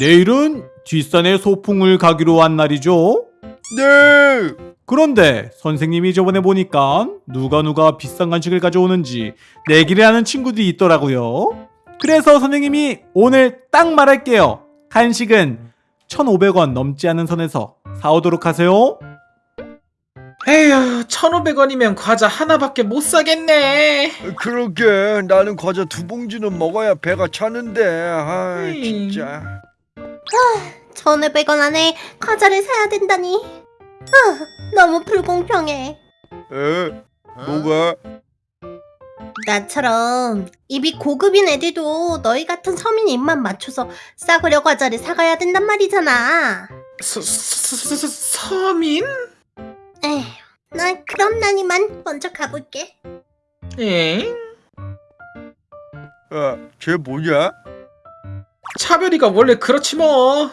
내일은 뒷산에 소풍을 가기로 한 날이죠. 네. 그런데 선생님이 저번에 보니까 누가 누가 비싼 간식을 가져오는지 내기를 하는 친구들이 있더라고요. 그래서 선생님이 오늘 딱 말할게요. 간식은 1,500원 넘지 않은 선에서 사오도록 하세요. 에휴 1500원이면 과자 하나밖에 못 사겠네 그러게 나는 과자 두 봉지는 먹어야 배가 차는데. 아, 음. 진짜. 1,500원 안에 과자를 사야 된다니. 아, 너무 불공평해. 에? 뭐가? 나처럼 입이 고급인 애들도 너희 같은 서민 입만 맞춰서 싸구려 과자를 사가야 된단 말이잖아. 서, 서, 서, 서, 서민? 에휴, 난 그럼 난 이만 먼저 가볼게. 엥? 아, 쟤 뭐냐? 차별이가 원래 그렇지 뭐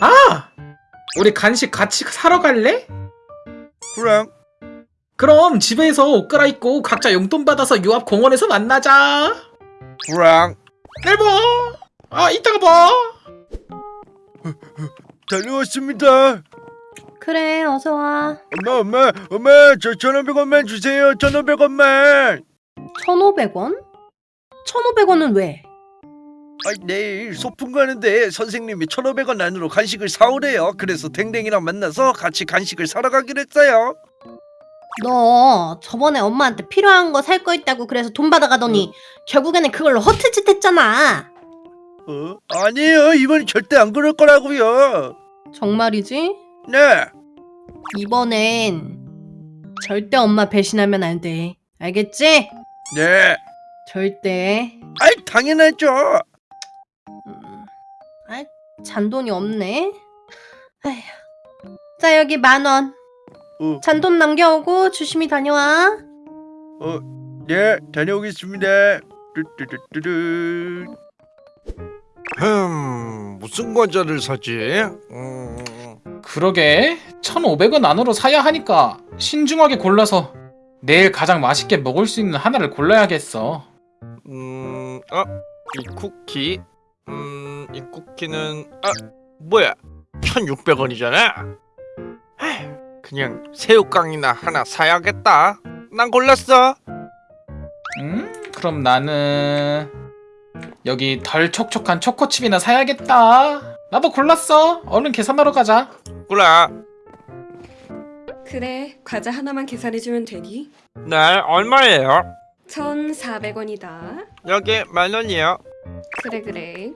아! 우리 간식 같이 사러 갈래? 그래. 그럼 집에서 옷 갈아입고 각자 용돈 받아서 요 앞 공원에서 만나자 그래. 내일 봐! 아 이따가 봐! 다녀왔습니다. 그래, 어서 와. 엄마, 엄마, 엄마, 저 1,500원만 주세요. 1,500원만. 1,500원? 1,500원은 왜? 아, 내일 소풍 가는데 선생님이 1,500원 안으로 간식을 사오래요. 그래서 댕댕이랑 만나서 같이 간식을 사러 가기로 했어요. 너 저번에 엄마한테 필요한 거 살 거 있다고 그래서 돈 받아가더니 결국에는 그걸로 허트짓 했잖아. 어? 아니에요. 이번엔 절대 안 그럴 거라고요. 정말이지? 네. 이번엔 절대 엄마 배신하면 안 돼. 알겠지? 네. 절대. 아이, 당연하죠. 음, 아, 잔돈이 없네. 아휴. 자 여기 만 원. 어, 잔돈 남겨오고 조심히 다녀와. 어, 네, 다녀오겠습니다. 흠, 무슨 과자를 사지? 음, 그러게 1500원 안으로 사야 하니까 신중하게 골라서 내일 가장 맛있게 먹을 수 있는 하나를 골라야겠어 음, 어, 이 쿠키, 음, 이 쿠키는 아, 뭐야? 1,600원이잖아. 그냥 새우깡이나 하나 사야겠다. 난 골랐어. 음 그럼 나는 여기 덜 촉촉한 초코칩이나 사야겠다 나도 골랐어 얼른 계산하러 가자 그래. 그래, 과자 하나만 계산해주면 되니? 네, 얼마예요? 1,400원이다. 여기 만 원이요. 그래, 그래.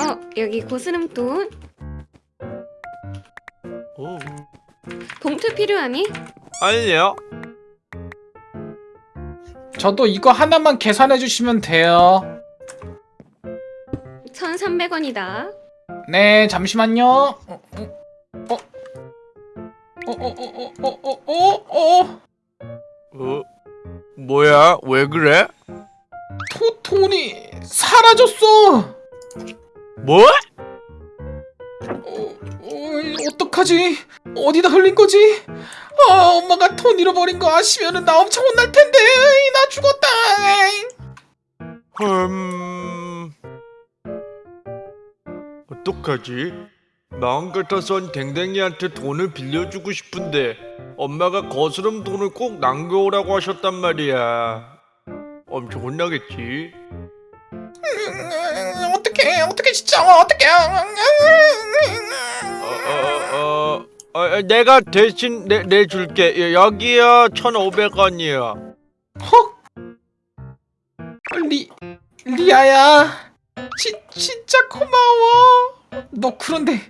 어, 여기 고스름돈. 오, 봉투 필요하니? 아니요. 저도 이거 하나만 계산해 주시면 돼요 1,300원이다. 네 잠시만요 어? 어? 어? 어? 어? 어? 어? 어? 어? 어? 어, 뭐야? 왜 그래? 토, 돈이 사라졌어 뭐? 어, 어, 어 떡하지? 어디다 흘린 거지? 아, 엄마가 돈 잃어버린 거 아시면은 나 엄청 혼날 텐데. 나 죽었다. 음, 어떡하지? 마음 같아선 댕댕이한테 돈을 빌려주고 싶은데 엄마가 거스름 돈을 꼭 남겨오라고 하셨단 말이야. 엄청 혼나겠지. 음, 어떡해, 어떡해, 진짜, 어떡해. 어, 어, 어, 어, 어, 내가 대신 내, 내줄게. 여기요, 1,500원이요. 헉? 리, 리아야. 지, 진짜 고마워. 너 그런데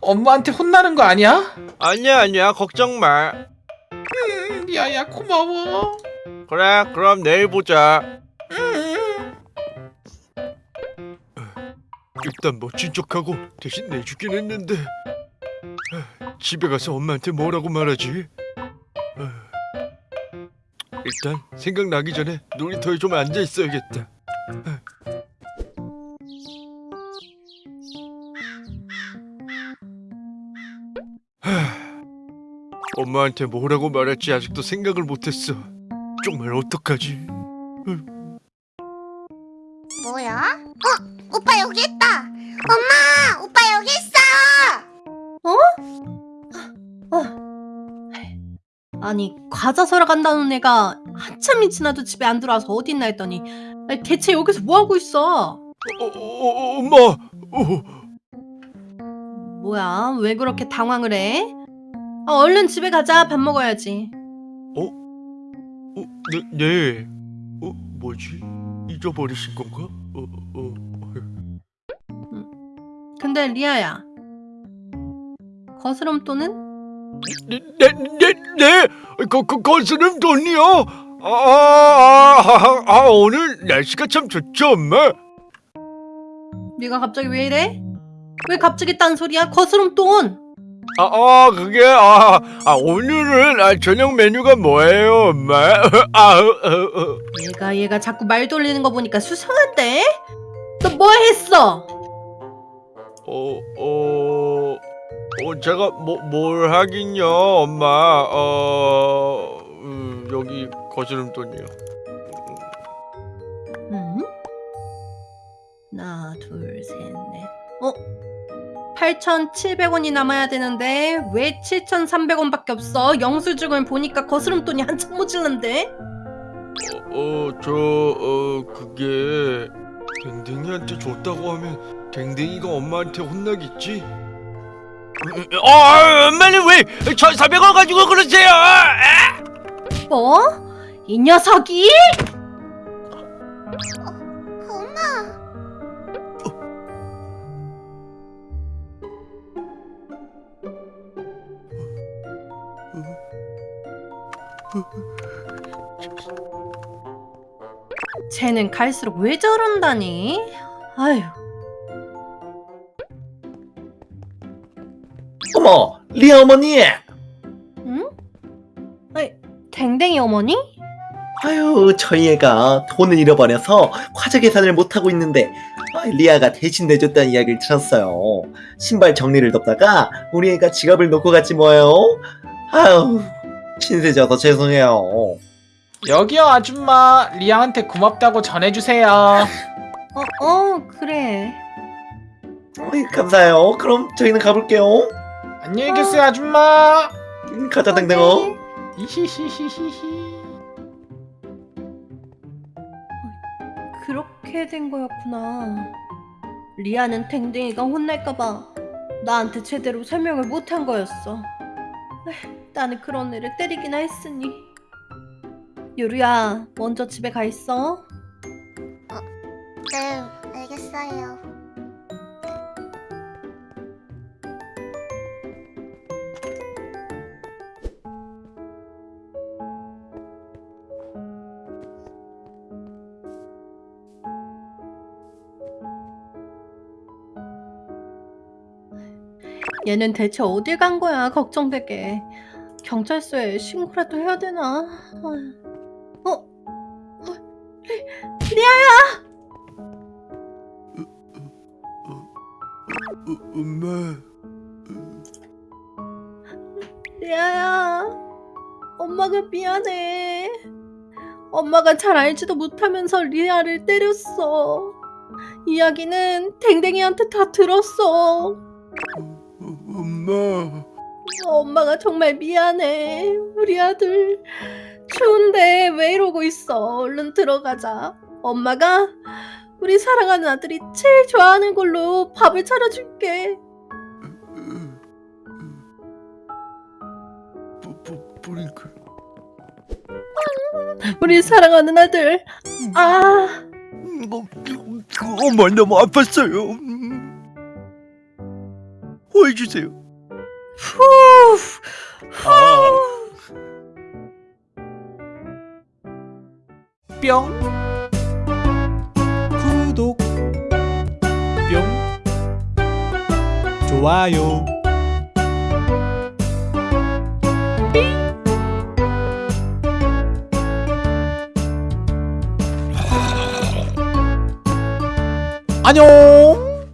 엄마한테 혼나는 거 아니야? 아니야, 아니야. 걱정 마. 음, 리아야, 고마워. 그래, 그럼 내일 보자. 음. 일단 멋진 척하고 대신 내주긴 했는데 아, 집에 가서 엄마한테 뭐라고 말하지? 아, 일단 생각나기 전에 놀이터에 좀 앉아 있어야겠다. 하, 엄마한테 뭐라고 말할지 아직도 생각을 못했어. 정말 어떡하지? 뭐야? 어? 오빠 여기 있다! 엄마! 오빠 여기 있어! 어? 어? 아니 과자 사러 간다는 애가 한참이 지나도 집에 안 들어와서 어딨나 했더니 아니, 대체 여기서 뭐하고 있어? 어 어, 어, 어, 엄마! 어. 뭐야 왜 그렇게 당황을 해? 아, 얼른 집에 가자 밥 먹어야지 어, 네, 네. 어, 뭐지? 잊어버리신 건가? 어, 어. 근데 리아야 거스름 돈은? 네, 네, 네, 네. 거, 거, 거스름 돈이요. 아, 아, 아, 아, 오늘 날씨가 참 좋죠, 엄마. 네가 갑자기 왜 이래? 왜 갑자기 딴 소리야? 거스름 돈! 아, 아, 그게 아, 아 오늘은 아, 저녁 메뉴가 뭐예요, 엄마? 아, 어, 어, 어. 얘가 얘가 자꾸 말 돌리는 거 보니까 수상한데? 너 뭐 했어? 어, 어, 어, 제가 뭐, 뭘 하긴요, 엄마. 어, 음, 여기 거스름돈이요. 응? 하나 둘 셋 넷 어? 8,700원이 남아야 되는데 왜 7,300원밖에 없어? 영수증을 보니까 거스름돈이 한참 모질란데? 어, 어, 저, 어, 그게 댕댕이한테 줬다고 하면 댕댕이가 엄마한테 혼나겠지? 어, 엄마는 왜 1,400원 가지고 그러세요? 아! 뭐? 이 녀석이? 쟤는 갈수록 왜 저런다니? 아휴 어머, 리아 어머니! 응? 아이, 댕댕이 어머니? 아유, 저희 애가 돈을 잃어버려서 과자 계산을 못하고 있는데, 아, 리아가 대신 내줬다는 이야기를 들었어요. 신발 정리를 돕다가 우리 애가 지갑을 놓고 갔지 뭐예요? 아유, 신세져서 죄송해요. 여기요 아줌마 리아한테 고맙다고 전해주세요 어, 어, 그래. 어이, 감사해요. 그럼 저희는 가볼게요. 안녕히 계세요 아줌마 음, 가자, 댕댕어. 이히히히히히 그렇게 된 거였구나. 리아는 댕댕이가 혼날까봐 나한테 제대로 설명을 못한 거였어. 에휴, 나는 그런 애를 때리기나 했으니. 유루야, 먼저 집에 가 있어. 네, 알겠어요. 얘는 대체 어딜 간 거야, 걱정되게. 경찰서에 신고라도 해야 되나? 어? 어? 리, 리아야! 어, 엄마. 리아야, 엄마가 미안해. 엄마가 잘 알지도 못하면서 리아를 때렸어. 이야기는 댕댕이한테 다 들었어. 어, 엄마. 엄마가 정말 미안해. 우리 아들 추운데 왜 이러고 있어? 얼른 들어가자. 엄마가 우리 사랑하는 아들이 제일 좋아하는 걸로 밥을 차려줄게. 브링클. 우리 사랑하는 아들. 아. 어, 엄마 너무 아팠어요. 호해주세요. 후. 아. 뿅. 구독. 뿅. 좋아요. 안녕